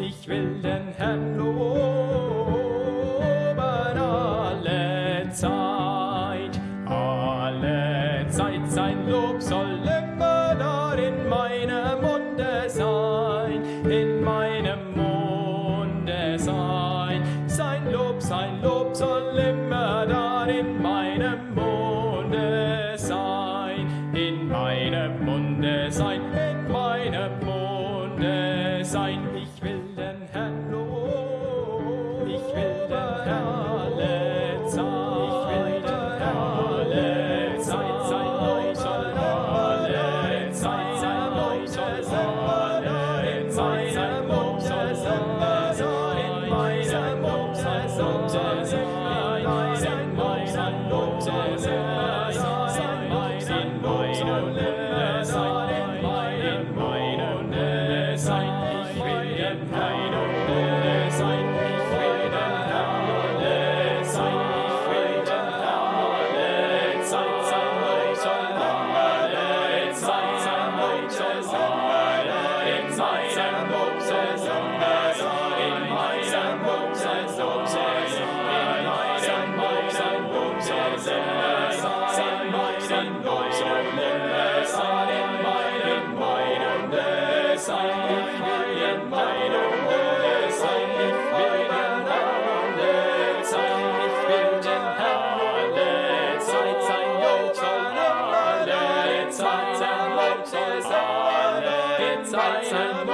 Ich will den Herrn meinem Munde sein, in meinem Munde sein. Sein Lob, sein Lob soll immer da in meinem Munde sein, in meinem Munde sein, in meinem Munde sein. Ich will den Herrn Moses, Moses, Moses, meinen leuchtenden Messern, in meinen meinen Messern, ich will in meinen Messern, ich will den Herrn sein, ich will den Zeit, sein, sein Joch soll alle Zeit sein Leute sein, in Zeit sein